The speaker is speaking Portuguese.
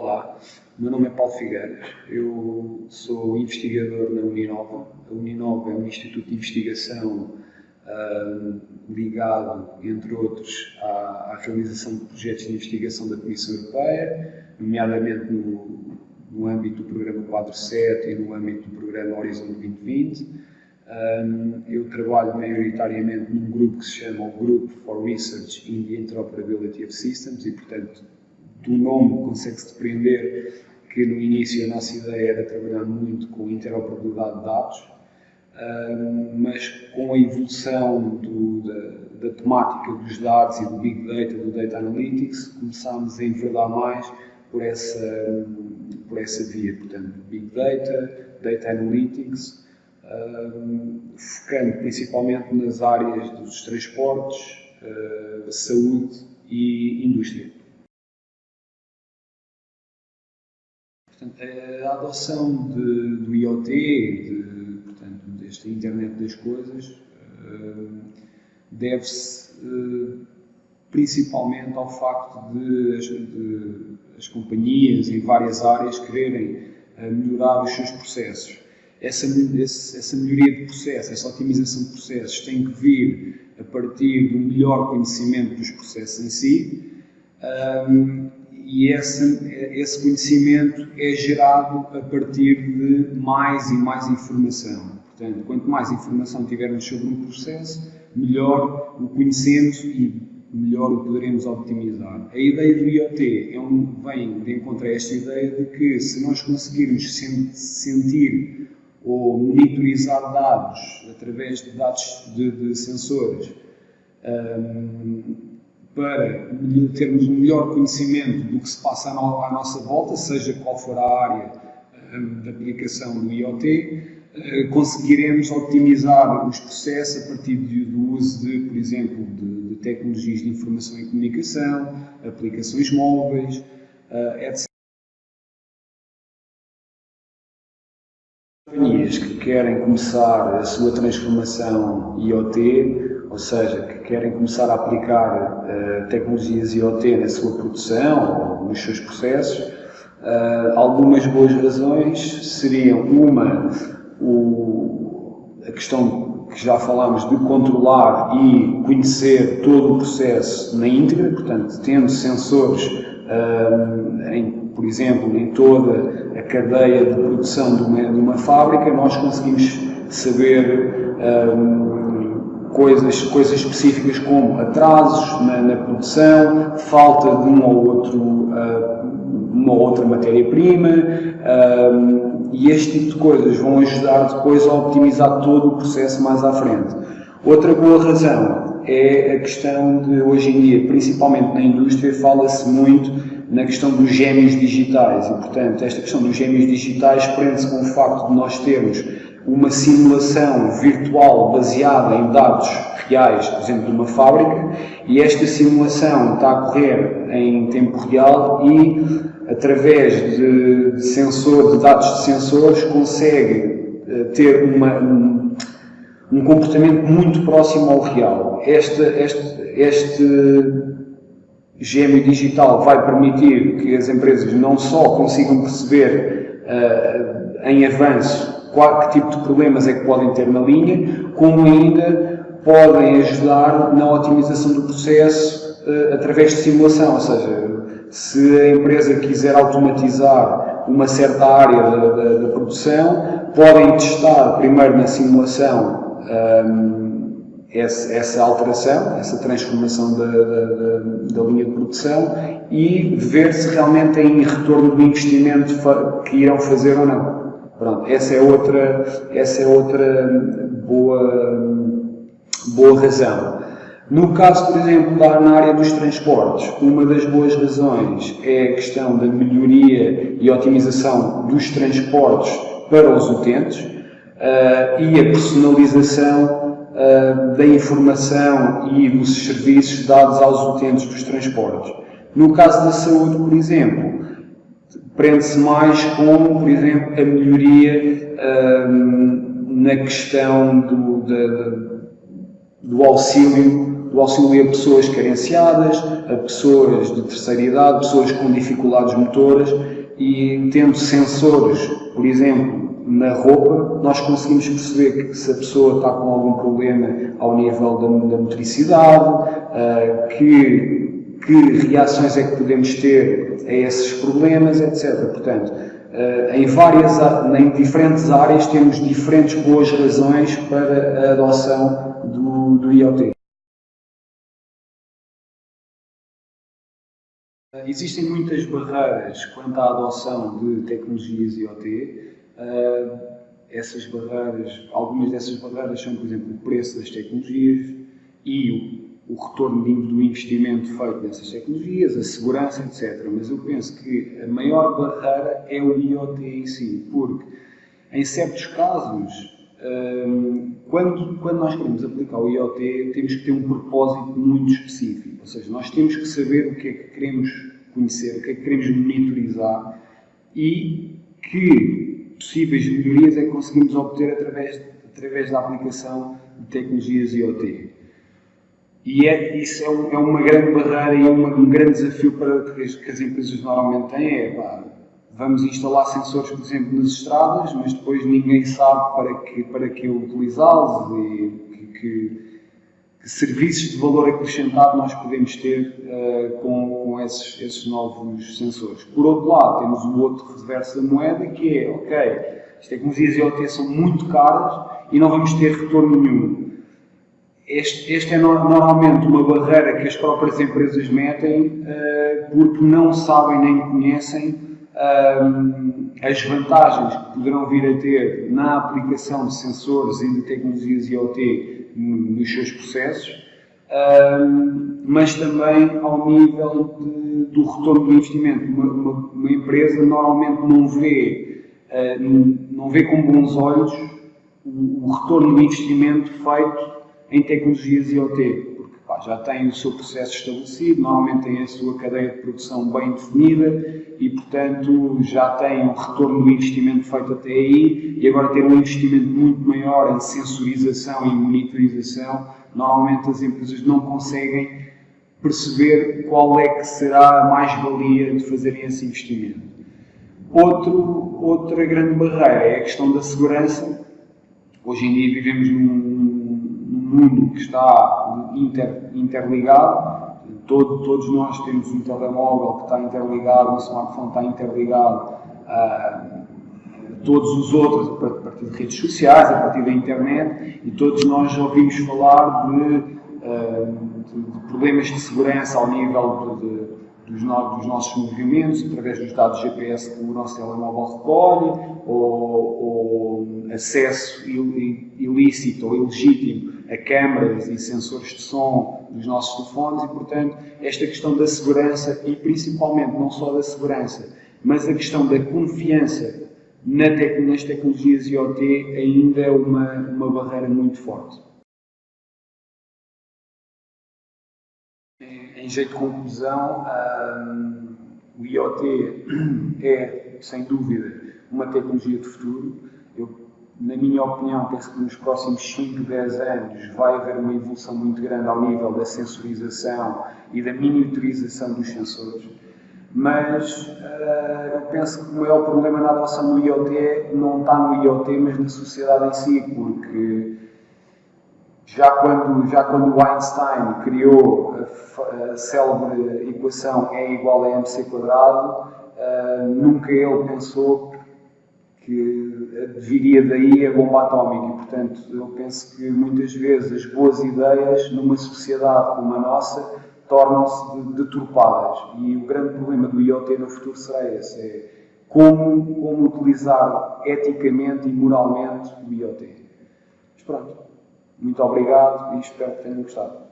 Olá, meu nome é Paulo Figueiras, eu sou investigador na Uninova. A Uninova é um instituto de investigação uh, ligado, entre outros, à, à, realização de projetos de investigação da Comissão Europeia, nomeadamente no, no âmbito do programa 47 e no âmbito do programa Horizon 2020. Um, eu trabalho maioritariamente num grupo que se chama o Group for Research in the Interoperability of Systems e, portanto, do nome consegue-se depreender que no início a nossa ideia era trabalhar muito com interoperabilidade de dados, mas com a evolução do, da, da, temática dos dados e do Big Data, do Data Analytics, começámos a enverdar mais por essa, por essa via, portanto, Big Data, Data Analytics, focando principalmente nas áreas dos transportes, uh, saúde e indústria. Portanto, a adoção de, do IoT, de, portanto, desta internet das coisas, uh, deve-se uh, principalmente ao facto de de as, companhias em várias áreas quererem uh, melhorar os seus processos. Essa, essa melhoria de processos, essa otimização de processos tem que vir a partir do melhor conhecimento dos processos em si. E esse, esse conhecimento é gerado a partir de mais e mais informação. Portanto, quanto mais informação tivermos sobre um processo, melhor o conhecemos e melhor o poderemos optimizar. A ideia do IoT é um, vem de encontrar esta ideia de que se nós conseguirmos sentir ou monitorizar dados através de dados de, de sensores, um, para termos um melhor conhecimento do que se passa à nossa volta, seja qual for a área hum, da aplicação do IoT, eh, conseguiremos otimizar os processos a partir do uso de, por exemplo, de, de tecnologias de informação e comunicação, aplicações móveis, eh, etc. Companhias que querem começar a sua transformação IoT ou seja, que querem começar a aplicar uh, tecnologias IoT na sua produção ou nos seus processos, uh, algumas boas razões seriam uma, o, a questão que já falámos de controlar e conhecer todo o processo na íntegra, portanto, tendo sensores, uh, em, por exemplo, em toda a cadeia de produção de uma, de uma fábrica, nós conseguimos saber coisas, coisas específicas como atrasos na, na produção, falta de um ou outro, uh, uma ou outra matéria-prima, uh, e este tipo de coisas vão ajudar depois a optimizar todo o processo mais à frente. Outra boa razão é a questão de, hoje em dia, principalmente na indústria, fala-se muito na questão dos gêmeos digitais e, portanto, esta questão dos gêmeos digitais prende-se com o facto de nós termos uma simulação virtual baseada em dados reais, por exemplo, de uma fábrica, e esta simulação está a correr em tempo real e, através de, sensor, de dados de sensores, consegue uh, ter uma, um, um, comportamento muito próximo ao real. Este, este, este gêmeo digital vai permitir que as empresas não só consigam perceber uh, em avanço qual, que tipo de problemas é que podem ter na linha, como ainda podem ajudar na otimização do processo uh, através de simulação, ou seja, se a empresa quiser automatizar uma certa área da, da, da produção, podem testar primeiro na simulação um, ehm, essa, essa, alteração, essa transformação da, da, linha de produção e ver se realmente têm retorno do investimento que irão fazer ou não. Pronto, essa é outra, essa é outra boa, boa razão. No caso, por exemplo, da, na área dos transportes, uma das boas razões é a questão da melhoria e otimização dos transportes para os utentes uh, e a personalização uh, da informação e dos serviços dados aos utentes dos transportes. No caso da saúde, por exemplo, prende-se mais com, por exemplo, a melhoria um, na questão do, do auxílio do auxílio a pessoas carenciadas, a pessoas de terceira idade, pessoas com dificuldades motoras e tendo sensores, por exemplo, na roupa, nós conseguimos perceber que se a pessoa está com algum problema ao nível da, da motricidade, uh, que, que reações é que podemos ter a esses problemas, etc. Portanto, uh, em, várias, em diferentes áreas temos diferentes boas razões para a adoção do, do IoT. Existem muitas barreiras quanto à adoção de tecnologias IoT. Uh, essas barreiras, algumas dessas barreiras são, por exemplo, o preço das tecnologias e o, retorno do investimento feito nessas tecnologias, a segurança, etc. Mas eu penso que a maior barreira é o IoT em si, porque em certos casos quando, quando nós queremos aplicar o IoT, temos que ter um propósito muito específico. Ou seja, nós temos que saber o que é que queremos conhecer, o que é que queremos monitorizar e que possíveis melhorias é que conseguimos obter através, através da aplicação de tecnologias IoT. E é, isso é, um, é uma grande barreira e é uma, um grande desafio para que as, que as empresas normalmente têm. É, pá, vamos instalar sensores, por exemplo, nas estradas, mas depois ninguém sabe para que, para que utilizá-los e que, que, serviços de valor acrescentado nós podemos ter uh, com, com esses, esses, novos sensores. Por outro lado, temos o outro reverso da moeda, que é, ok, as tecnologias IoT são muito caras e não vamos ter retorno nenhum. Este, este, é normalmente uma barreira que as próprias empresas metem uh, porque não sabem nem conhecem um, as vantagens que poderão vir a ter na aplicação de sensores e de tecnologias IoT nos seus processos, um, mas também ao nível de, do retorno do investimento. Uma, uma, uma, empresa normalmente não vê, uh, não vê com bons olhos o, o retorno do investimento feito em tecnologias IoT já tem o seu processo estabelecido, normalmente tem a sua cadeia de produção bem definida e, portanto, já tem um retorno do investimento feito até aí e agora ter um investimento muito maior em sensorização e monitorização, normalmente as empresas não conseguem perceber qual é que será a mais-valia de fazerem esse investimento. Outro, outra grande barreira é a questão da segurança. Hoje em dia vivemos num mundo que está inter, interligado, todo, todos nós temos um telemóvel que está interligado, um smartphone está interligado a todos os outros a partir de redes sociais, a partir da internet, e todos nós ouvimos falar de, de, de problemas de segurança ao nível de, dos, no, dos, nossos movimentos, através dos dados GPS que o nosso telemóvel recolhe, ou, ou acesso ilícito ou ilegítimo a câmaras e sensores de som dos nossos telefones e, portanto, esta questão da segurança e principalmente não só da segurança, mas a questão da confiança na tec nas tecnologias IoT ainda é uma, uma barreira muito forte. Em jeito de conclusão, um, o IoT é, sem dúvida, uma tecnologia de futuro. Eu na minha opinião, penso que nos próximos 5, 10 anos vai haver uma evolução muito grande ao nível da sensorização e da miniaturização dos sensores. Mas uh, eu penso que o maior problema na adoção do IoT não está no IoT, mas na sociedade em si, porque já quando, já quando Einstein criou a, a célebre equação E igual a mc quadrado, uh, nunca ele pensou que viria daí a bomba atómica. Portanto, eu penso que muitas vezes as boas ideias numa sociedade como a nossa tornam-se deturpadas. E o grande problema do IoT no futuro será esse: é como, como utilizar eticamente e moralmente o IoT. Mas pronto, muito obrigado e espero que tenham gostado.